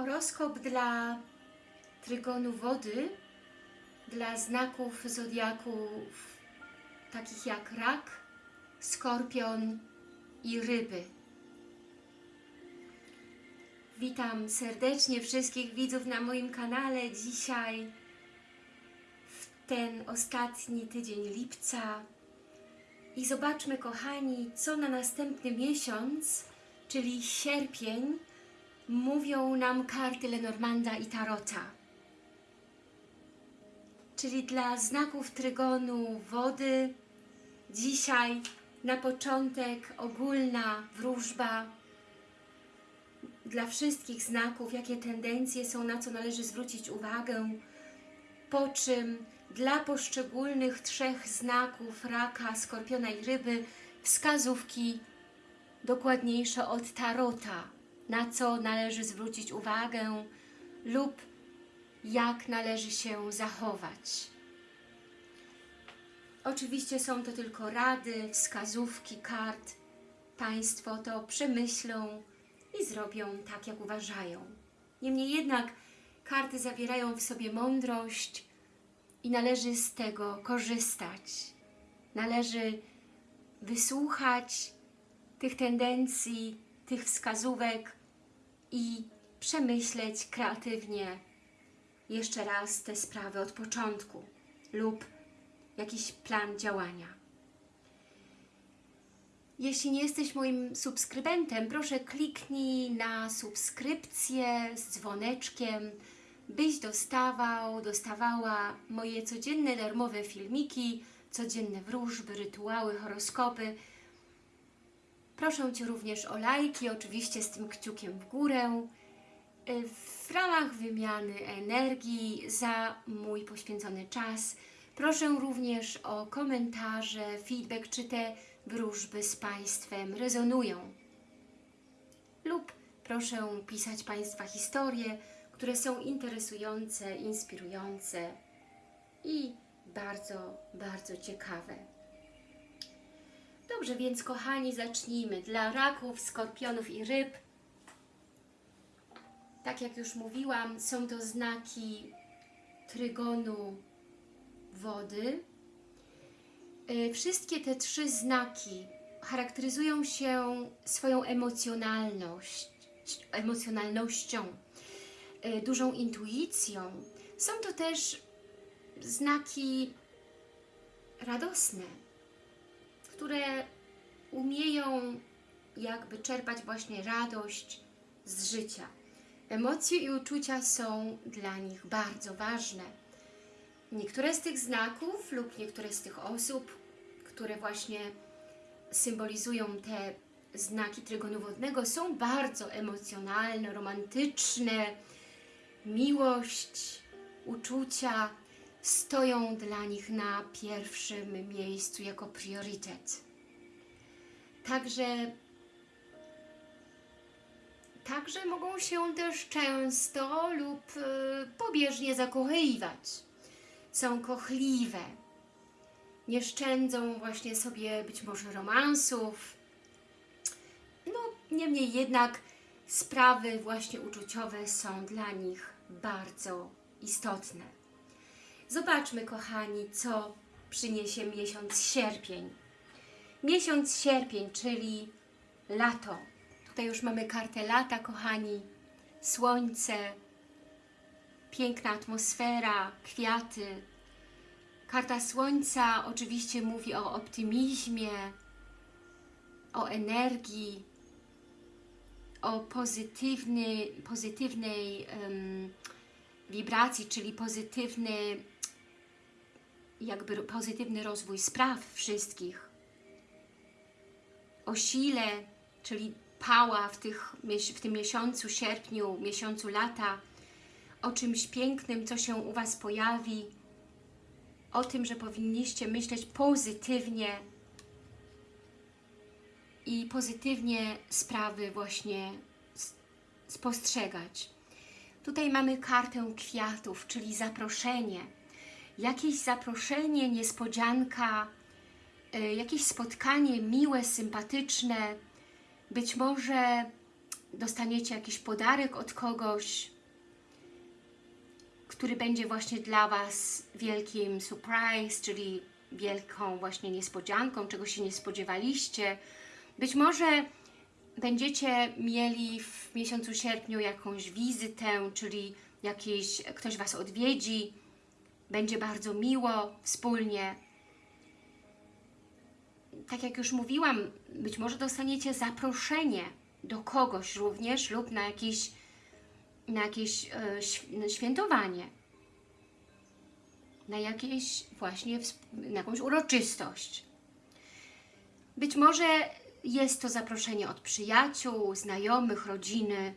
Horoskop dla trygonu wody, dla znaków zodiaków takich jak rak, skorpion i ryby. Witam serdecznie wszystkich widzów na moim kanale dzisiaj w ten ostatni tydzień lipca i zobaczmy kochani, co na następny miesiąc, czyli sierpień, mówią nam karty Lenormanda i Tarota. Czyli dla znaków trygonu wody dzisiaj na początek ogólna wróżba. Dla wszystkich znaków, jakie tendencje są, na co należy zwrócić uwagę, po czym dla poszczególnych trzech znaków raka, skorpiona i ryby wskazówki dokładniejsze od tarota, na co należy zwrócić uwagę lub jak należy się zachować. Oczywiście są to tylko rady, wskazówki, kart. Państwo to przemyślą i zrobią tak, jak uważają. Niemniej jednak karty zawierają w sobie mądrość i należy z tego korzystać. Należy wysłuchać tych tendencji, tych wskazówek i przemyśleć kreatywnie jeszcze raz te sprawy od początku lub jakiś plan działania. Jeśli nie jesteś moim subskrybentem, proszę kliknij na subskrypcję z dzwoneczkiem, byś dostawał, dostawała moje codzienne darmowe filmiki, codzienne wróżby, rytuały, horoskopy. Proszę Cię również o lajki, oczywiście z tym kciukiem w górę, w ramach wymiany energii za mój poświęcony czas. Proszę również o komentarze, feedback, czy te wróżby z Państwem rezonują. Lub proszę pisać Państwa historie, które są interesujące, inspirujące i bardzo, bardzo ciekawe. Dobrze, więc kochani, zacznijmy. Dla raków, skorpionów i ryb, tak jak już mówiłam, są to znaki trygonu wody. Wszystkie te trzy znaki charakteryzują się swoją emocjonalność, emocjonalnością, dużą intuicją. Są to też znaki radosne, które umieją jakby czerpać właśnie radość z życia. Emocje i uczucia są dla nich bardzo ważne. Niektóre z tych znaków lub niektóre z tych osób, które właśnie symbolizują te znaki trygonu wodnego są bardzo emocjonalne, romantyczne. Miłość, uczucia stoją dla nich na pierwszym miejscu jako priorytet. Także Także mogą się też często lub y, pobieżnie zakochywać. Są kochliwe. Nie szczędzą właśnie sobie być może romansów. No, niemniej jednak sprawy właśnie uczuciowe są dla nich bardzo istotne. Zobaczmy, kochani, co przyniesie miesiąc sierpień. Miesiąc sierpień, czyli lato Tutaj już mamy kartę lata, kochani. Słońce, piękna atmosfera, kwiaty. Karta Słońca oczywiście mówi o optymizmie, o energii, o pozytywny, pozytywnej um, wibracji, czyli pozytywny, jakby pozytywny rozwój spraw wszystkich. O sile, czyli pała w, tych, w tym miesiącu, sierpniu, miesiącu lata, o czymś pięknym, co się u Was pojawi, o tym, że powinniście myśleć pozytywnie i pozytywnie sprawy właśnie spostrzegać. Tutaj mamy kartę kwiatów, czyli zaproszenie. Jakieś zaproszenie, niespodzianka, y, jakieś spotkanie miłe, sympatyczne, być może dostaniecie jakiś podarek od kogoś, który będzie właśnie dla Was wielkim surprise, czyli wielką właśnie niespodzianką, czego się nie spodziewaliście. Być może będziecie mieli w miesiącu sierpniu jakąś wizytę, czyli jakiś, ktoś Was odwiedzi, będzie bardzo miło wspólnie. Tak jak już mówiłam, być może dostaniecie zaproszenie do kogoś również lub na jakieś, na jakieś e, św- świętowanie, na jakieś właśnie, na jakąś uroczystość. Być może jest to zaproszenie od przyjaciół, znajomych, rodziny.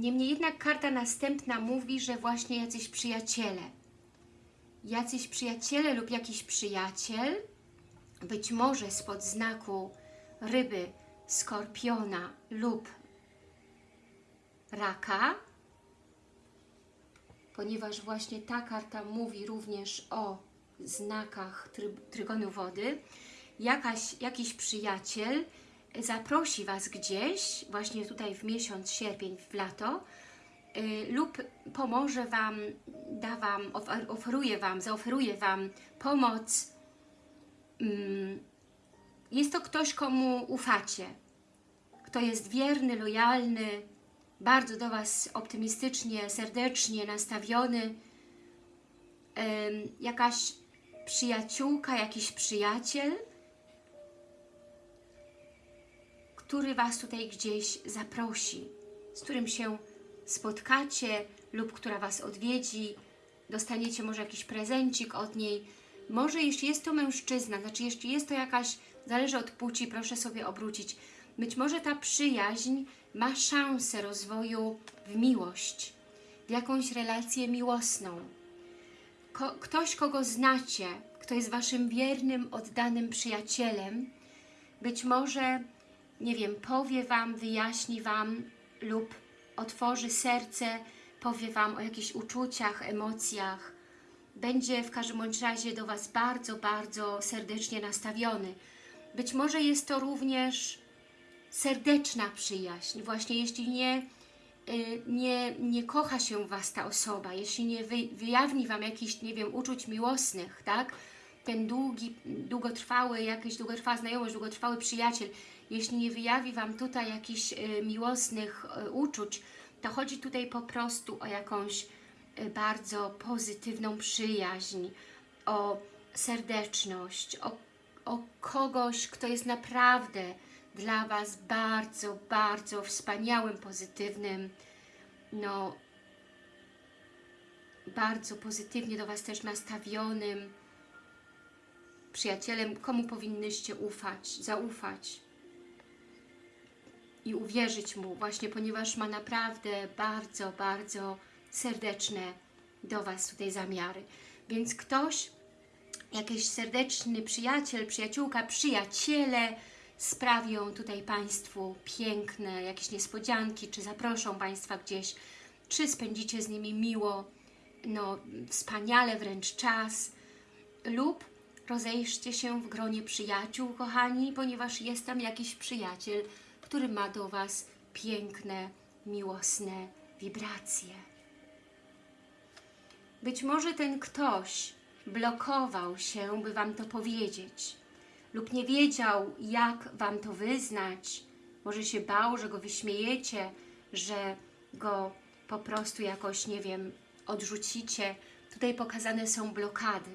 Niemniej jednak karta następna mówi, że właśnie jacyś przyjaciele, jacyś przyjaciele lub jakiś przyjaciel, być może spod znaku ryby, skorpiona lub raka, ponieważ właśnie ta karta mówi również o znakach try, trygonu wody, jakaś, jakiś przyjaciel zaprosi Was gdzieś, właśnie tutaj w miesiąc sierpień, w lato, y, lub pomoże Wam, da Wam, ofer- oferuje Wam, zaoferuje Wam pomoc. Mm, Jest to ktoś, komu ufacie, kto jest wierny, lojalny, bardzo do Was optymistycznie, serdecznie nastawiony, jakaś przyjaciółka, jakiś przyjaciel, który Was tutaj gdzieś zaprosi, z którym się spotkacie lub która Was odwiedzi, dostaniecie może jakiś prezencik od niej. Może jeśli jest to mężczyzna, znaczy jeśli jest to jakaś, zależy od płci, proszę sobie obrócić, być może ta przyjaźń ma szansę rozwoju w miłość, w jakąś relację miłosną. Ko ktoś, kogo znacie, kto jest Waszym wiernym, oddanym przyjacielem, być może, nie wiem, powie Wam, wyjaśni Wam lub otworzy serce, powie Wam o jakichś uczuciach, emocjach. Będzie w każdym bądź razie do Was bardzo, bardzo serdecznie nastawiony. Być może jest to również serdeczna przyjaźń. Właśnie jeśli nie, y, nie, nie kocha się Was ta osoba, jeśli nie wy, wyjawni Wam jakichś, nie wiem, uczuć miłosnych, tak? Ten długi, długotrwały, jakiś długotrwała znajomość, długotrwały przyjaciel, jeśli nie wyjawi Wam tutaj jakichś y, miłosnych y, uczuć, to chodzi tutaj po prostu o jakąś y, bardzo pozytywną przyjaźń, o serdeczność, o, o kogoś, kto jest naprawdę dla Was bardzo, bardzo wspaniałym, pozytywnym, no bardzo pozytywnie do Was też nastawionym przyjacielem, komu powinnyście ufać, zaufać i uwierzyć Mu, właśnie ponieważ ma naprawdę bardzo, bardzo serdeczne do Was tutaj zamiary. Więc ktoś, jakiś serdeczny przyjaciel, przyjaciółka, przyjaciele sprawią tutaj Państwu piękne jakieś niespodzianki, czy zaproszą Państwa gdzieś, czy spędzicie z nimi miło, no wspaniale wręcz czas, lub rozejrzcie się w gronie przyjaciół, kochani, ponieważ jest tam jakiś przyjaciel, który ma do Was piękne, miłosne wibracje. Być może ten ktoś blokował się, by Wam to powiedzieć, lub nie wiedział, jak Wam to wyznać. Może się bał, że go wyśmiejecie, że go po prostu jakoś, nie wiem, odrzucicie. Tutaj pokazane są blokady.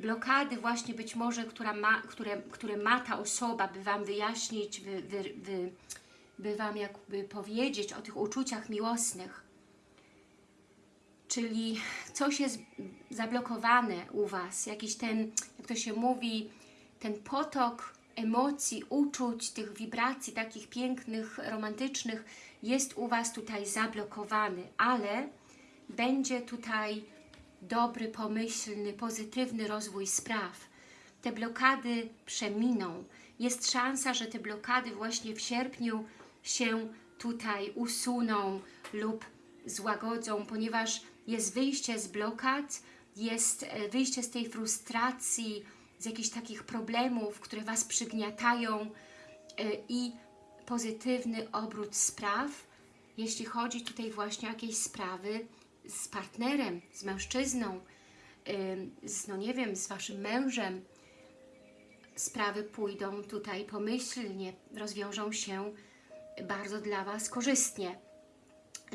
Blokady właśnie być może, która ma, które, które ma ta osoba, by Wam wyjaśnić, by, by, by, by Wam jakby powiedzieć o tych uczuciach miłosnych. Czyli coś jest zablokowane u Was, jakiś ten, jak to się mówi, ten potok emocji, uczuć, tych wibracji takich pięknych, romantycznych jest u Was tutaj zablokowany, ale będzie tutaj dobry, pomyślny, pozytywny rozwój spraw. Te blokady przeminą. Jest szansa, że te blokady właśnie w sierpniu się tutaj usuną lub złagodzą, ponieważ jest wyjście z blokad, jest e, wyjście z tej frustracji, z jakichś takich problemów, które Was przygniatają i pozytywny obrót spraw, jeśli chodzi tutaj właśnie o jakieś sprawy z partnerem, z mężczyzną, y, z, no nie wiem, z Waszym mężem, sprawy pójdą tutaj pomyślnie, rozwiążą się bardzo dla Was korzystnie.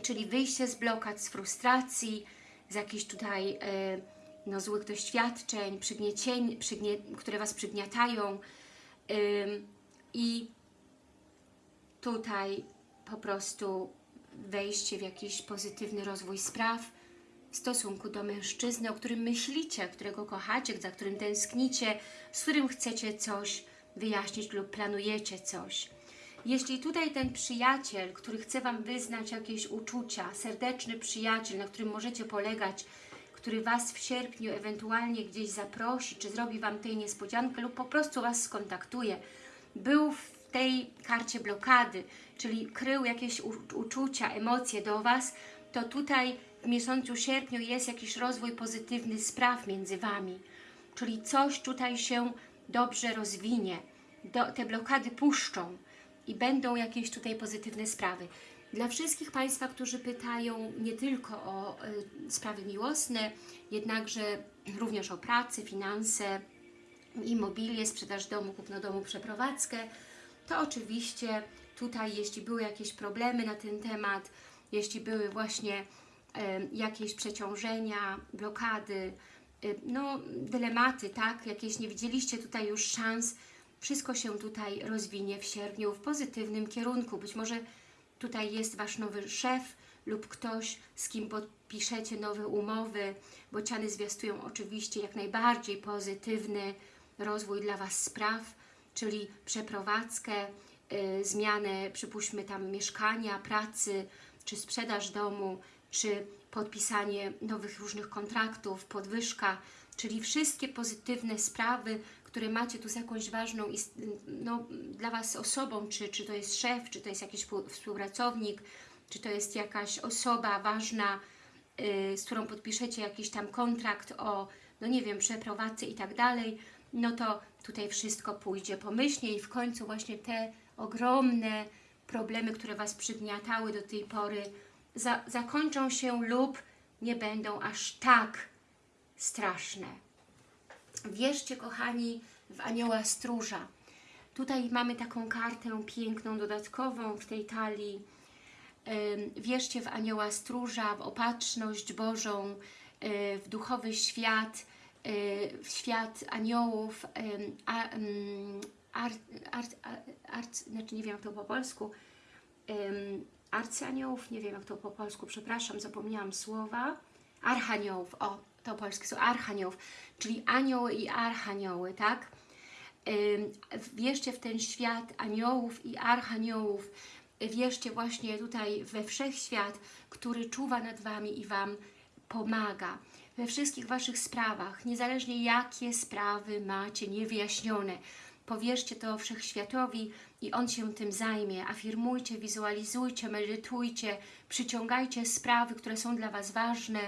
Czyli wyjście z blokad, z frustracji, z jakichś tutaj e, no, złych doświadczeń, przygniecień, przygnie, które Was przygniatają i tutaj po prostu wejście w jakiś pozytywny rozwój spraw w stosunku do mężczyzny, o którym myślicie, którego kochacie, za którym tęsknicie, z którym chcecie coś wyjaśnić lub planujecie coś. Jeśli tutaj ten przyjaciel, który chce Wam wyznać jakieś uczucia, serdeczny przyjaciel, na którym możecie polegać, który Was w sierpniu ewentualnie gdzieś zaprosi, czy zrobi Wam tej niespodziankę lub po prostu Was skontaktuje, był w tej karcie blokady, czyli krył jakieś uczucia, emocje do Was, to tutaj w miesiącu sierpniu jest jakiś rozwój pozytywny spraw między Wami. Czyli coś tutaj się dobrze rozwinie. Do, te blokady puszczą i będą jakieś tutaj pozytywne sprawy. Dla wszystkich Państwa, którzy pytają nie tylko o y, sprawy miłosne, jednakże również o pracę, finanse, immobilię, sprzedaż domu, kupno domu, przeprowadzkę, to oczywiście tutaj, jeśli były jakieś problemy na ten temat, jeśli były właśnie jakieś przeciążenia, blokady, no dylematy, tak, jakieś nie widzieliście tutaj już szans, wszystko się tutaj rozwinie w sierpniu w pozytywnym kierunku. Być może tutaj jest Wasz nowy szef lub ktoś, z kim podpiszecie nowe umowy. Bociany zwiastują oczywiście jak najbardziej pozytywny rozwój dla Was spraw, czyli przeprowadzkę, yy, zmianę, przypuśćmy tam mieszkania, pracy, czy sprzedaż domu, czy podpisanie nowych różnych kontraktów, podwyżka, czyli wszystkie pozytywne sprawy, które macie tu z jakąś ważną no, dla Was osobą, czy, czy to jest szef, czy to jest jakiś współpracownik, czy to jest jakaś osoba ważna, yy, z którą podpiszecie jakiś tam kontrakt o, no nie wiem, przeprowadzce i tak dalej, no to tutaj wszystko pójdzie pomyślnie i w końcu właśnie te ogromne problemy, które Was przygniatały do tej pory, za, zakończą się lub nie będą aż tak straszne. Wierzcie, kochani, w anioła stróża. Tutaj mamy taką kartę piękną, dodatkową w tej talii. Wierzcie w anioła stróża, w opatrzność Bożą, e, w duchowy świat, w świat aniołów, art, art, art, znaczy nie wiem jak to po polsku, arcyaniołów, nie wiem jak to po polsku, przepraszam, zapomniałam słowa, archaniołów, o, to polskie są archaniołów, czyli anioły i archanioły, tak? Wierzcie w ten świat aniołów i archaniołów, wierzcie właśnie tutaj we wszechświat, który czuwa nad Wami i Wam pomaga we wszystkich Waszych sprawach, niezależnie jakie sprawy macie niewyjaśnione. Powierzcie to Wszechświatowi i On się tym zajmie. Afirmujcie, wizualizujcie, medytujcie, przyciągajcie sprawy, które są dla Was ważne,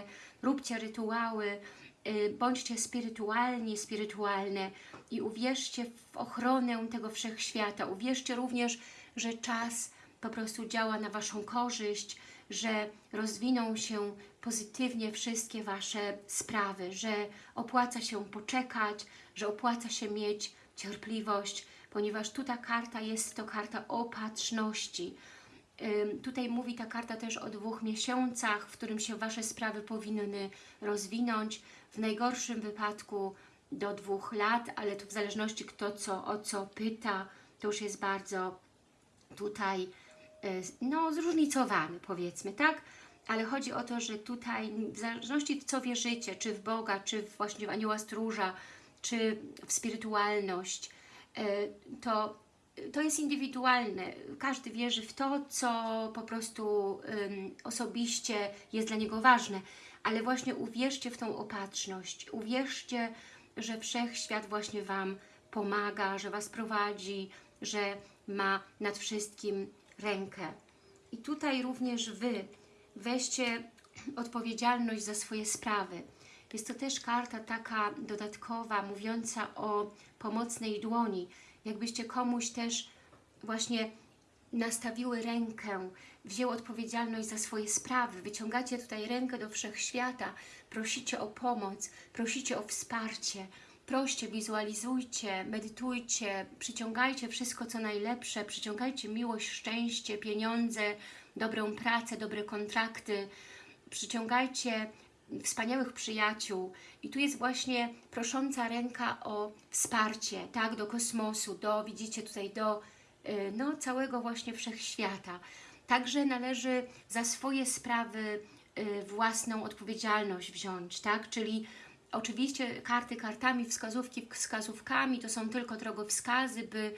róbcie rytuały, y, bądźcie spirytualni, spirytualne i uwierzcie w ochronę tego Wszechświata. Uwierzcie również, że czas po prostu działa na Waszą korzyść, że rozwiną się pozytywnie wszystkie Wasze sprawy, że opłaca się poczekać, że opłaca się mieć cierpliwość, ponieważ tu ta karta jest to karta opatrzności. Tutaj mówi ta karta też o dwóch miesiącach, w którym się Wasze sprawy powinny rozwinąć. W najgorszym wypadku do dwóch lat, ale tu w zależności kto co, o co pyta, to już jest bardzo tutaj no, zróżnicowany powiedzmy, tak? Ale chodzi o to, że tutaj w zależności co wierzycie, czy w Boga, czy właśnie w anioła stróża, czy w spirytualność, e, to to jest indywidualne. Każdy wierzy w to, co po prostu osobiście jest dla niego ważne. Ale właśnie uwierzcie w tą opatrzność. Uwierzcie, że Wszechświat właśnie Wam pomaga, że Was prowadzi, że ma nad wszystkim rękę. I tutaj również Wy weźcie odpowiedzialność za swoje sprawy. Jest to też karta taka dodatkowa, mówiąca o pomocnej dłoni, jakbyście komuś też właśnie nastawiły rękę, wzięły odpowiedzialność za swoje sprawy. Wyciągacie tutaj rękę do wszechświata, prosicie o pomoc, prosicie o wsparcie. Proście, wizualizujcie, medytujcie, przyciągajcie wszystko co najlepsze, przyciągajcie miłość, szczęście, pieniądze, dobrą pracę, dobre kontrakty, przyciągajcie wspaniałych przyjaciół. I tu jest właśnie prosząca ręka o wsparcie, tak, do kosmosu, do, widzicie tutaj, do y, no, całego właśnie wszechświata. Także należy za swoje sprawy y, własną odpowiedzialność wziąć, tak, czyli oczywiście karty kartami, wskazówki wskazówkami, to są tylko drogowskazy, by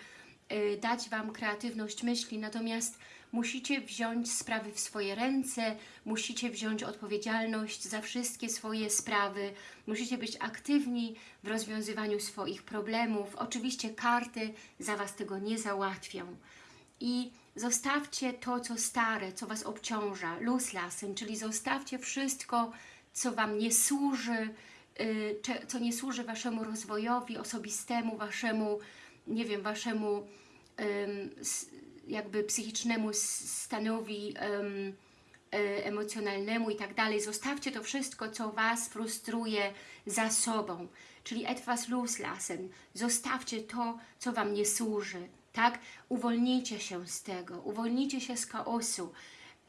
y, dać Wam kreatywność myśli, natomiast musicie wziąć sprawy w swoje ręce, musicie wziąć odpowiedzialność za wszystkie swoje sprawy, musicie być aktywni w rozwiązywaniu swoich problemów. Oczywiście karty za Was tego nie załatwią. I zostawcie to, co stare, co Was obciąża, luz lasem, czyli zostawcie wszystko, co Wam nie służy, co nie służy Waszemu rozwojowi osobistemu, Waszemu, nie wiem, Waszemu jakby psychicznemu stanowi e, emocjonalnemu i tak dalej. Zostawcie to wszystko, co Was frustruje za sobą, czyli etwas loslassen. Zostawcie to, co Wam nie służy, tak? Uwolnijcie się z tego, uwolnijcie się z chaosu,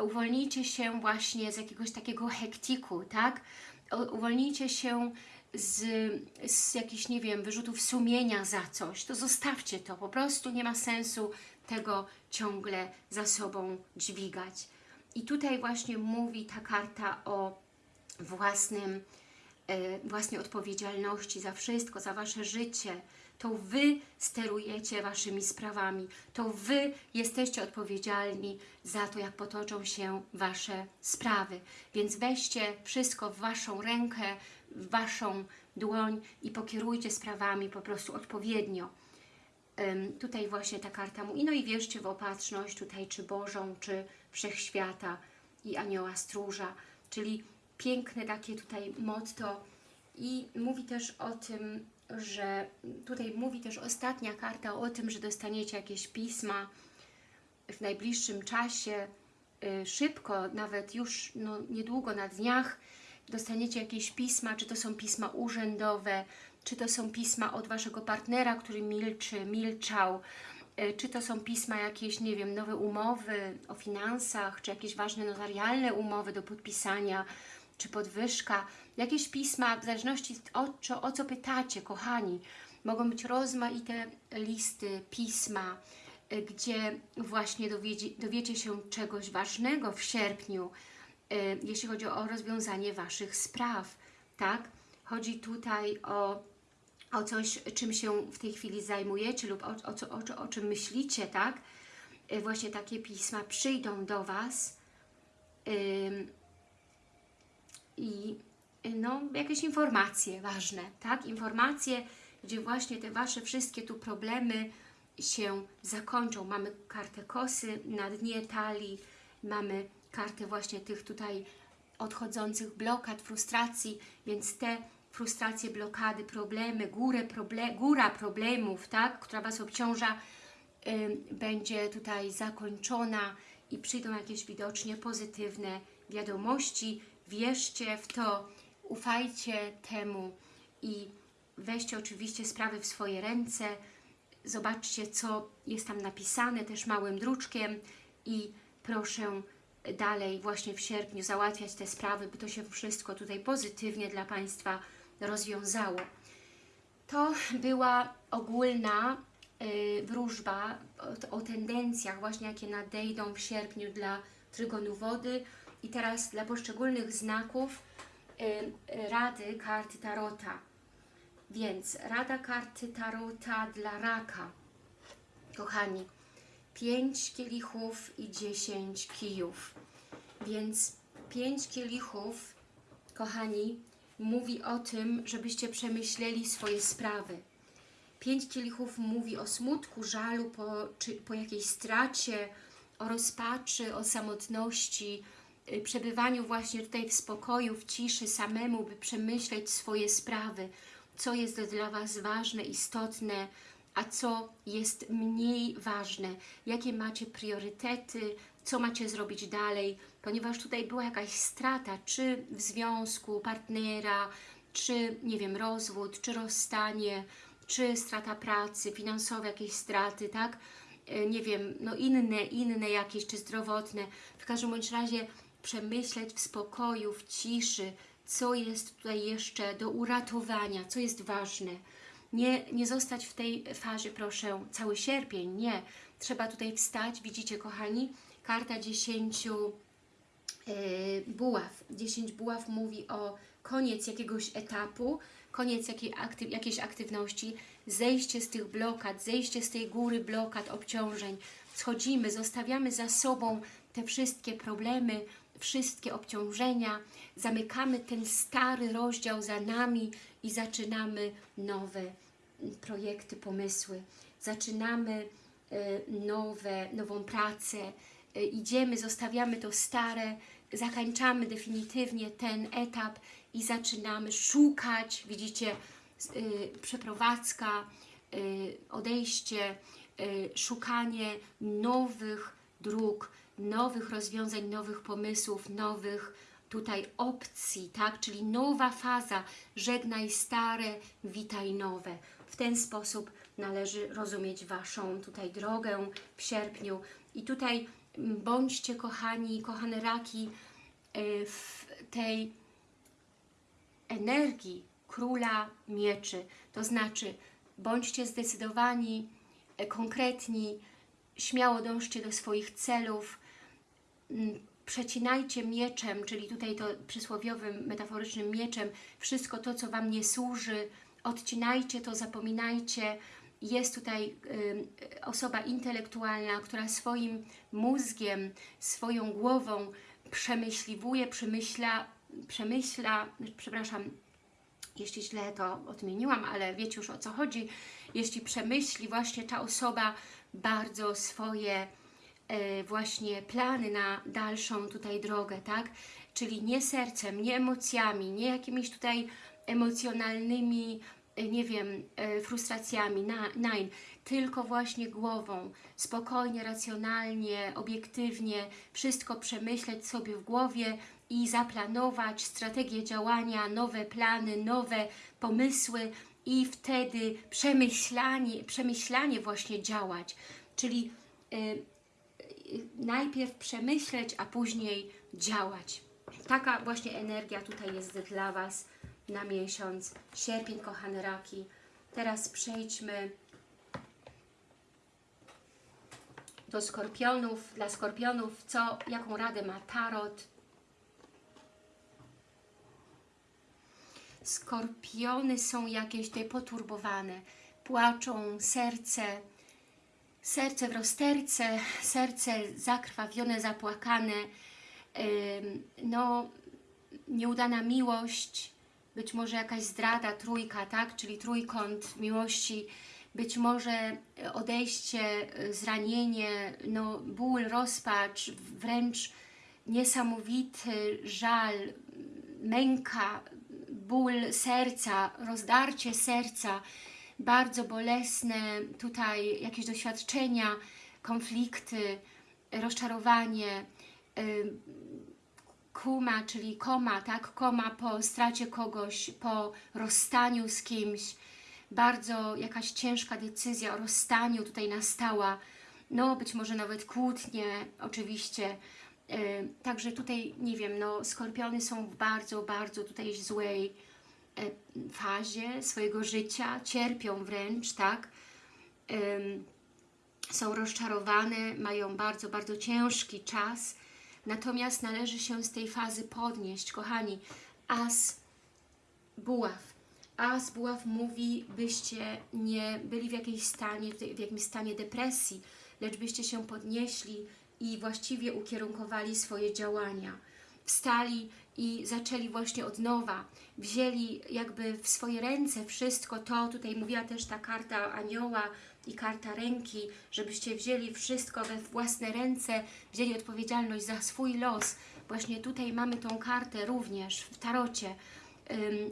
uwolnijcie się właśnie z jakiegoś takiego hektiku, tak? Uwolnijcie się z, z jakichś, nie wiem, wyrzutów sumienia za coś, to zostawcie to, po prostu nie ma sensu tego ciągle za sobą dźwigać. I tutaj właśnie mówi ta karta o własnym, e, własnej odpowiedzialności za wszystko, za Wasze życie. To Wy sterujecie Waszymi sprawami. To Wy jesteście odpowiedzialni za to, jak potoczą się Wasze sprawy. Więc weźcie wszystko w Waszą rękę, w Waszą dłoń i pokierujcie sprawami po prostu odpowiednio. Ym, tutaj właśnie ta karta mówi, no i wierzcie w opatrzność tutaj, czy Bożą, czy Wszechświata i Anioła Stróża, czyli piękne takie tutaj motto i mówi też o tym, że tutaj mówi też ostatnia karta o tym, że dostaniecie jakieś pisma w najbliższym czasie, y, szybko, nawet już no, niedługo, na dniach, dostaniecie jakieś pisma, czy to są pisma urzędowe, czy to są pisma od Waszego partnera, który milczy, milczał, y, czy to są pisma jakieś, nie wiem, nowe umowy o finansach, czy jakieś ważne notarialne umowy do podpisania, czy podwyżka, jakieś pisma, w zależności o, co- o co pytacie, kochani. Mogą być rozmaite listy, pisma, y, gdzie właśnie dowiedzie, dowiecie się czegoś ważnego w sierpniu, y, jeśli chodzi o rozwiązanie Waszych spraw, tak? Chodzi tutaj o, o coś, czym się w tej chwili zajmujecie lub o, o, o, o czym myślicie, tak? Y, Właśnie takie pisma przyjdą do Was i no, jakieś informacje ważne, tak? Informacje, gdzie właśnie te Wasze wszystkie tu problemy się zakończą. Mamy kartę kosy na dnie talii, mamy kartę właśnie tych tutaj odchodzących blokad, frustracji, więc te frustracje, blokady, problemy, górę proble góra problemów, tak, która Was obciąża, ym, będzie tutaj zakończona i przyjdą jakieś widocznie pozytywne wiadomości. Wierzcie w to, ufajcie temu i weźcie oczywiście sprawy w swoje ręce. Zobaczcie, co jest tam napisane też małym druczkiem i proszę dalej właśnie w sierpniu załatwiać te sprawy, by to się wszystko tutaj pozytywnie dla Państwa rozwiązało. To była ogólna y, wróżba o, o tendencjach właśnie, jakie nadejdą w sierpniu dla trygonu wody i teraz dla poszczególnych znaków rady karty Tarota. Więc rada karty Tarota dla raka. Kochani, 5 kielichów i 10 kijów. Więc 5 kielichów, kochani, mówi o tym, żebyście przemyśleli swoje sprawy. Pięć kielichów mówi o smutku, żalu po, czy po jakiejś stracie, o rozpaczy, o samotności, y, przebywaniu właśnie tutaj w spokoju, w ciszy samemu, by przemyśleć swoje sprawy, co jest dla Was ważne, istotne, a co jest mniej ważne, jakie macie priorytety, co macie zrobić dalej, ponieważ tutaj była jakaś strata, czy w związku partnera, czy nie wiem, rozwód, czy rozstanie, czy strata pracy, finansowe jakieś straty, tak? E, Nie wiem, no inne, inne jakieś, czy zdrowotne. W każdym bądź razie przemyśleć w spokoju, w ciszy, co jest tutaj jeszcze do uratowania, co jest ważne. Nie, nie zostać w tej fazie, proszę, cały sierpień, nie. Trzeba tutaj wstać, widzicie kochani, karta 10 e, buław. 10 buław mówi o koniec jakiegoś etapu, koniec jakiej aktyw, jakiejś aktywności, zejście z tych blokad, zejście z tej góry blokad, obciążeń. Schodzimy, zostawiamy za sobą te wszystkie problemy, wszystkie obciążenia, zamykamy ten stary rozdział za nami i zaczynamy nowe projekty, pomysły. Zaczynamy e, nowe, nową pracę, e, idziemy, zostawiamy to stare, zakończamy definitywnie ten etap i zaczynamy szukać, widzicie, y, przeprowadzka, odejście, szukanie nowych dróg, nowych rozwiązań, nowych pomysłów, nowych tutaj opcji, tak? Czyli nowa faza, żegnaj stare, witaj nowe. W ten sposób należy rozumieć Waszą tutaj drogę w sierpniu. I tutaj mm, bądźcie kochani, kochane raki y, w tej energii króla mieczy. To znaczy, bądźcie zdecydowani, e, konkretni, śmiało dążcie do swoich celów, przecinajcie mieczem, czyli tutaj to przysłowiowym, metaforycznym mieczem, wszystko to, co Wam nie służy, odcinajcie to, zapominajcie. Jest tutaj ym, osoba intelektualna, która swoim mózgiem, swoją głową przemyśliwuje, przemyśla, przemyśla, przepraszam, jeśli źle to odmieniłam, ale wiecie już o co chodzi, jeśli przemyśli właśnie ta osoba bardzo swoje właśnie plany na dalszą tutaj drogę, tak? Czyli nie sercem, nie emocjami, nie jakimiś tutaj emocjonalnymi, e, nie wiem, e, frustracjami, nein, tylko właśnie głową, spokojnie, racjonalnie, obiektywnie, wszystko przemyśleć sobie w głowie i zaplanować strategię działania, nowe plany, nowe pomysły i wtedy przemyślanie, przemyślanie właśnie działać, czyli najpierw przemyśleć, a później działać. Taka właśnie energia tutaj jest dla Was na miesiąc sierpień, kochane raki. Teraz przejdźmy do skorpionów. Dla skorpionów, co, jaką radę ma Tarot? Skorpiony są jakieś tutaj poturbowane, płaczą, serce, serce w rozterce, serce zakrwawione, zapłakane, no nieudana miłość, być może jakaś zdrada, trójka, tak, czyli trójkąt miłości, być może odejście, zranienie, no ból, rozpacz, wręcz niesamowity żal, męka, ból serca, rozdarcie serca, bardzo bolesne tutaj jakieś doświadczenia, konflikty, rozczarowanie, ym, kuma, czyli koma, tak? Koma po stracie kogoś, po rozstaniu z kimś. Bardzo jakaś ciężka decyzja o rozstaniu tutaj nastała. No, być może nawet kłótnie, oczywiście. Yy, Także tutaj, nie wiem, no, skorpiony są w bardzo, bardzo tutaj złej fazie swojego życia, cierpią wręcz, tak? Są rozczarowane, mają bardzo, bardzo ciężki czas, natomiast należy się z tej fazy podnieść. Kochani, as buław. As buław mówi, byście nie byli w, jakiejś stanie, w jakimś stanie depresji, lecz byście się podnieśli i właściwie ukierunkowali swoje działania. Wstali i zaczęli właśnie od nowa. Wzięli jakby w swoje ręce wszystko to, tutaj mówiła też ta karta anioła i karta ręki, żebyście wzięli wszystko we własne ręce, wzięli odpowiedzialność za swój los. Właśnie tutaj mamy tą kartę również w tarocie.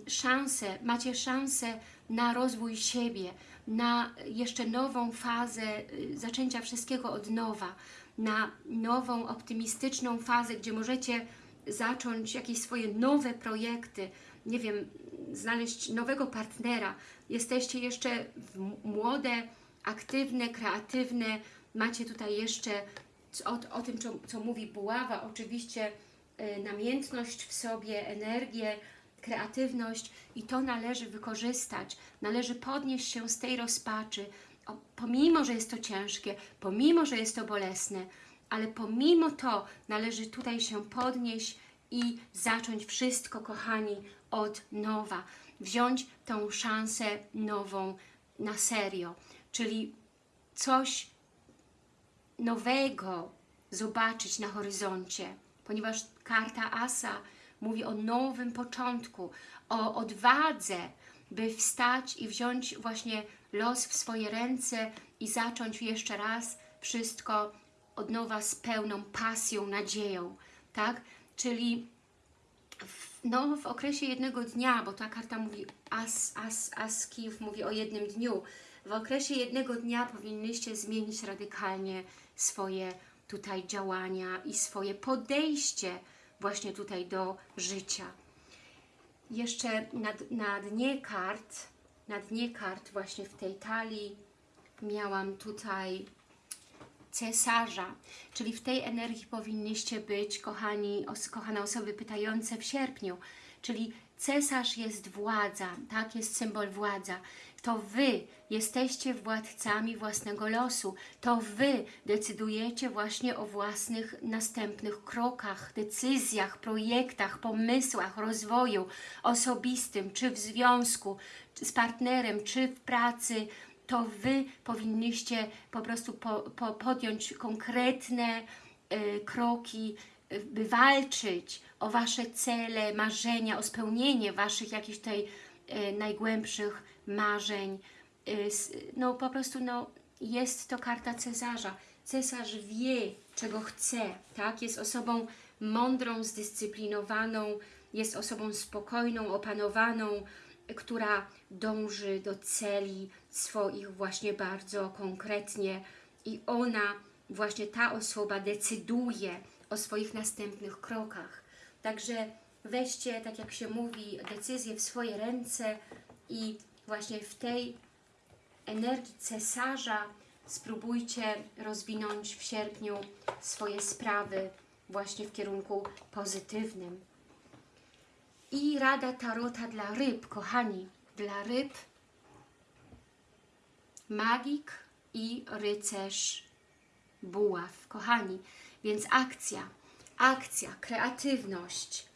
szansę, macie szansę na rozwój siebie, na jeszcze nową fazę y, zaczęcia wszystkiego od nowa, na nową, optymistyczną fazę, gdzie możecie zacząć jakieś swoje nowe projekty, nie wiem, znaleźć nowego partnera. Jesteście jeszcze młode, aktywne, kreatywne, macie tutaj jeszcze o, o tym, co, co mówi buława, oczywiście y, namiętność w sobie, energię, kreatywność i to należy wykorzystać, należy podnieść się z tej rozpaczy, o, pomimo, że jest to ciężkie, pomimo, że jest to bolesne, ale pomimo to należy tutaj się podnieść i zacząć wszystko, kochani, od nowa. Wziąć tą szansę nową na serio, czyli coś nowego zobaczyć na horyzoncie, ponieważ karta Asa mówi o nowym początku, o odwadze, by wstać i wziąć właśnie los w swoje ręce i zacząć jeszcze raz wszystko od nowa z pełną pasją, nadzieją, tak? Czyli w, no, w okresie jednego dnia, bo ta karta mówi, as, as, as kijów mówi o jednym dniu, w okresie jednego dnia powinnyście zmienić radykalnie swoje tutaj działania i swoje podejście właśnie tutaj do życia. Jeszcze na, na dnie kart, na dnie kart właśnie w tej talii miałam tutaj cesarza, czyli w tej energii powinniście być, kochani, os, kochane osoby pytające w sierpniu, czyli cesarz jest władza, tak, jest symbol władza. To Wy jesteście władcami własnego losu, to Wy decydujecie właśnie o własnych następnych krokach, decyzjach, projektach, pomysłach, rozwoju osobistym, czy w związku czy z partnerem, czy w pracy, to Wy powinniście po prostu po, po, podjąć konkretne y, kroki, y, by walczyć o Wasze cele, marzenia, o spełnienie Waszych jakichś tutaj y, najgłębszych marzeń. No po prostu no, jest to karta cesarza. Cesarz wie, czego chce, tak? Jest osobą mądrą, zdyscyplinowaną, jest osobą spokojną, opanowaną, która dąży do celi swoich właśnie bardzo konkretnie i ona, właśnie ta osoba decyduje o swoich następnych krokach. Także weźcie, tak jak się mówi, decyzję w swoje ręce i właśnie w tej energii cesarza spróbujcie rozwinąć w sierpniu swoje sprawy właśnie w kierunku pozytywnym. I rada tarota dla ryb, kochani. Dla ryb magik i rycerz buław, kochani. Więc akcja, akcja, kreatywność,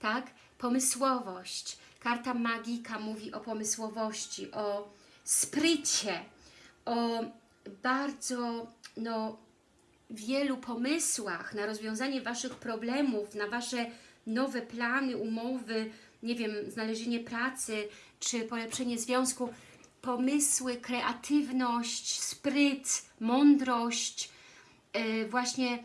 tak? Pomysłowość. Karta magika mówi o pomysłowości, o sprycie, o bardzo, no, wielu pomysłach na rozwiązanie Waszych problemów, na Wasze nowe plany, umowy, nie wiem, znalezienie pracy, czy polepszenie związku, pomysły, kreatywność, spryt, mądrość, yy, właśnie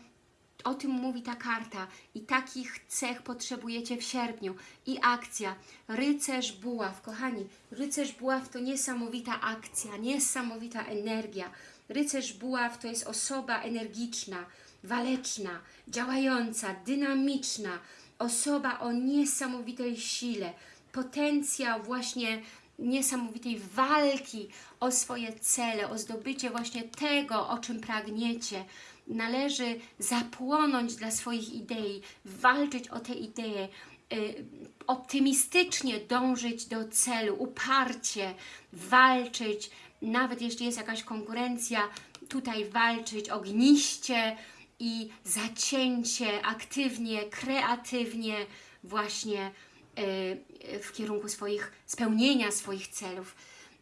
o tym mówi ta karta i takich cech potrzebujecie w sierpniu. I akcja. Rycerz buław. Kochani, rycerz buław to niesamowita akcja, niesamowita energia. Rycerz buław to jest osoba energiczna, waleczna, działająca, dynamiczna, osoba o niesamowitej sile, potencjał właśnie niesamowitej walki o swoje cele, o zdobycie właśnie tego, o czym pragniecie. Należy zapłonąć dla swoich idei, walczyć o te idee, y, optymistycznie dążyć do celu, uparcie walczyć, nawet jeśli jest jakaś konkurencja, tutaj walczyć ogniście i zacięcie, aktywnie, kreatywnie właśnie y, w kierunku swoich, spełnienia swoich celów.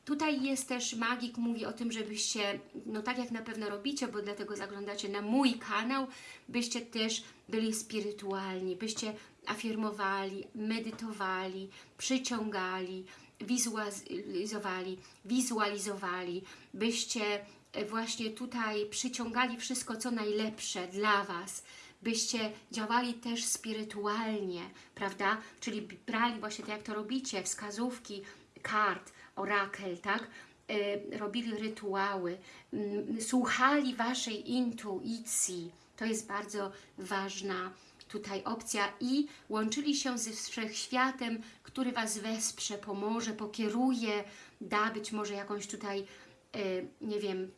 Tutaj jest też magik, mówi o tym, żebyście, no tak jak na pewno robicie, bo dlatego zaglądacie na mój kanał, byście też byli spirytualni, byście afirmowali, medytowali, przyciągali, wizualizowali, wizualizowali, byście e, właśnie tutaj przyciągali wszystko, co najlepsze dla Was, byście działali też spirytualnie, prawda? Czyli brali właśnie tak jak to robicie, wskazówki kart, orakel, tak? Y, robili rytuały, słuchali Waszej intuicji. To jest bardzo ważna tutaj opcja i łączyli się ze Wszechświatem, który Was wesprze, pomoże, pokieruje, da być może jakąś tutaj, nie wiem,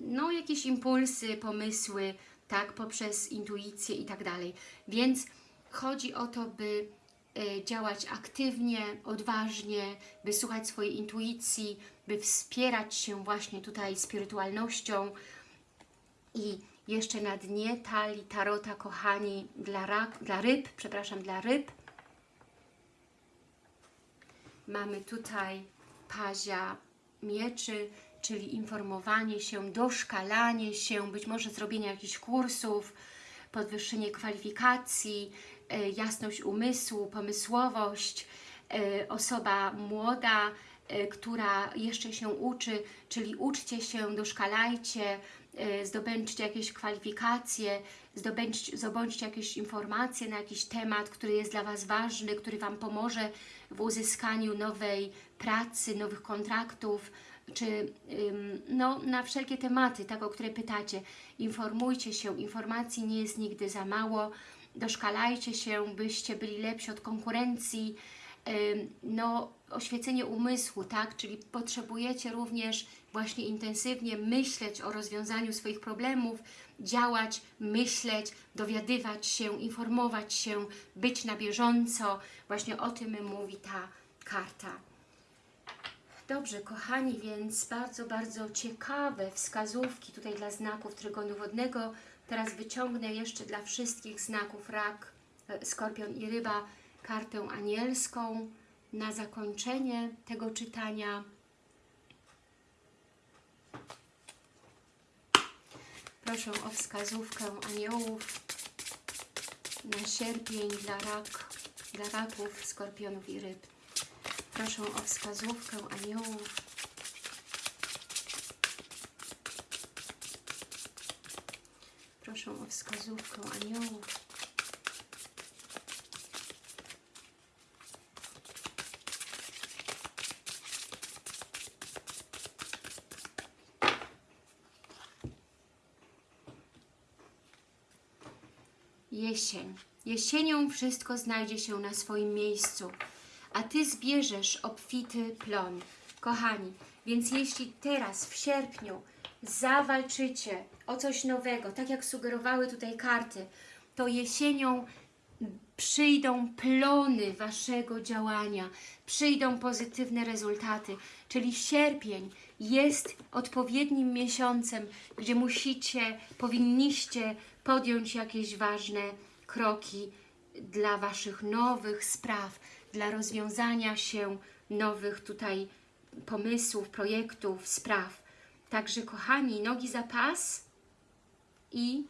no jakieś impulsy, pomysły, tak, poprzez intuicję i tak dalej. Więc chodzi o to, by y, działać aktywnie, odważnie, by słuchać swojej intuicji, by wspierać się właśnie tutaj spirytualnością i jeszcze na dnie talii tarota, kochani, dla, rak, dla ryb, przepraszam, dla ryb. Mamy tutaj pazia mieczy, czyli informowanie się, doszkalanie się, być może zrobienie jakichś kursów, podwyższenie kwalifikacji, e, jasność umysłu, pomysłowość, e, osoba młoda, e, która jeszcze się uczy, czyli uczcie się, doszkalajcie, zdobędźcie jakieś kwalifikacje, zdobądźcie jakieś informacje na jakiś temat, który jest dla Was ważny, który Wam pomoże w uzyskaniu nowej pracy, nowych kontraktów, czy no, na wszelkie tematy, tak, o które pytacie. Informujcie się, informacji nie jest nigdy za mało, doszkalajcie się, byście byli lepsi od konkurencji, no, oświecenie umysłu, tak, czyli potrzebujecie również właśnie intensywnie myśleć o rozwiązaniu swoich problemów, działać, myśleć, dowiadywać się, informować się, być na bieżąco. Właśnie o tym mówi ta karta. Dobrze, kochani, więc bardzo, bardzo ciekawe wskazówki tutaj dla znaków Trygonu Wodnego. Teraz wyciągnę jeszcze dla wszystkich znaków Rak, e, Skorpion i Ryba kartę anielską na zakończenie tego czytania. Proszę o wskazówkę aniołów na sierpień dla, rak, dla raków, skorpionów i ryb. Proszę o wskazówkę aniołów. Proszę o wskazówkę aniołów. Jesień. Jesienią wszystko znajdzie się na swoim miejscu a Ty zbierzesz obfity plon. Kochani, więc jeśli teraz w sierpniu zawalczycie o coś nowego, tak jak sugerowały tutaj karty, to jesienią przyjdą plony Waszego działania, przyjdą pozytywne rezultaty, czyli sierpień jest odpowiednim miesiącem, gdzie musicie, powinniście podjąć jakieś ważne kroki dla Waszych nowych spraw, dla rozwiązania się nowych tutaj pomysłów, projektów, spraw. Także kochani, nogi za pas i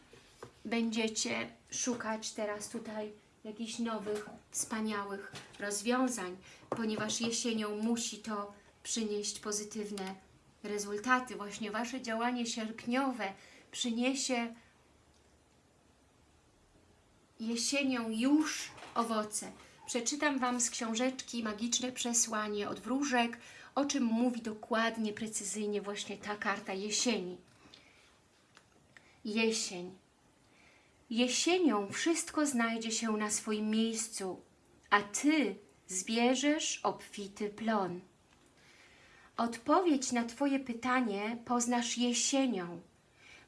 będziecie szukać teraz tutaj jakichś nowych, wspaniałych rozwiązań, ponieważ jesienią musi to przynieść pozytywne rezultaty. Właśnie Wasze działanie sierpniowe przyniesie jesienią już owoce. Przeczytam Wam z książeczki Magiczne Przesłanie od Wróżek, o czym mówi dokładnie, precyzyjnie właśnie ta karta jesieni. Jesień. Jesienią wszystko znajdzie się na swoim miejscu, a Ty zbierzesz obfity plon. Odpowiedź na Twoje pytanie poznasz jesienią.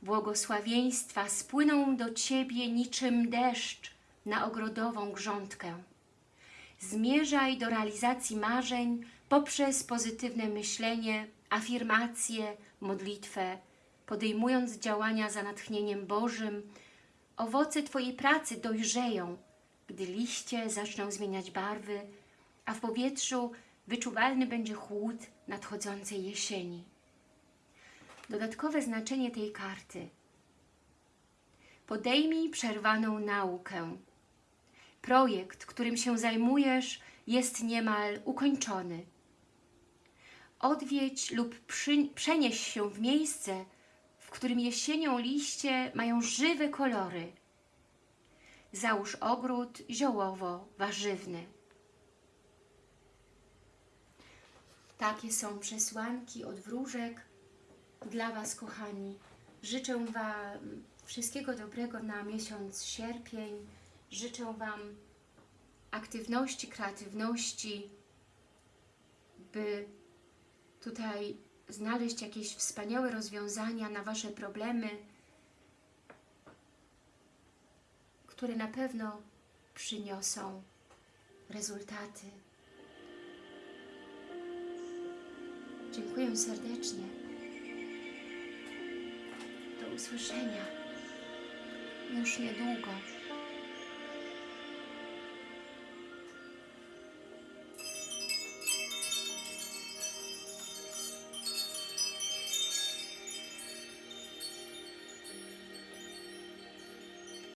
Błogosławieństwa spłyną do Ciebie niczym deszcz na ogrodową grządkę. Zmierzaj do realizacji marzeń poprzez pozytywne myślenie, afirmacje, modlitwę, podejmując działania za natchnieniem Bożym. Owoce Twojej pracy dojrzeją, gdy liście zaczną zmieniać barwy, a w powietrzu wyczuwalny będzie chłód nadchodzącej jesieni. Dodatkowe znaczenie tej karty. Podejmij przerwaną naukę, Projekt, którym się zajmujesz, jest niemal ukończony. Odwiedź lub przy, przenieś się w miejsce, w którym jesienią liście mają żywe kolory. Załóż ogród ziołowo-warzywny. Takie są przesłanki od wróżek dla Was, kochani. Życzę Wam wszystkiego dobrego na miesiąc sierpień. Życzę Wam aktywności, kreatywności, by tutaj znaleźć jakieś wspaniałe rozwiązania na Wasze problemy, które na pewno przyniosą rezultaty. Dziękuję serdecznie. Do usłyszenia już niedługo.